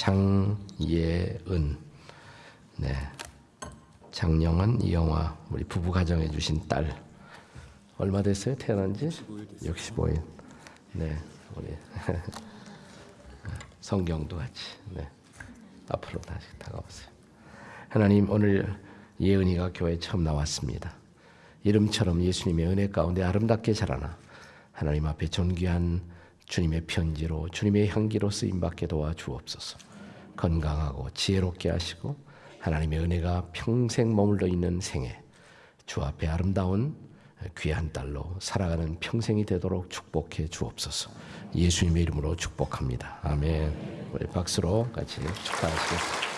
장예은. 네. 장영은 이영화 우리 부부 가정해 주신 딸. 얼마 됐어요? 태어난 지? 65일. 네. 우리 성경도 같이. 네. 앞으로 다시 다가오세요. 하나님 오늘 예은이가 교회 처음 나왔습니다. 이름처럼 예수님의 은혜 가운데 아름답게 자라나 하나님 앞에 존귀한 주님의 편지로 주님의 향기로 쓰임 받게 도와 주옵소서. 건강하고 지혜롭게 하시고 하나님의 은혜가 평생 머물러 있는 생애 주 앞에 아름다운 귀한 딸로 살아가는 평생이 되도록 축복해 주옵소서. 예수님의 이름으로 축복합니다. 아멘. 우리 박수로 같이 축하하시겠습니다.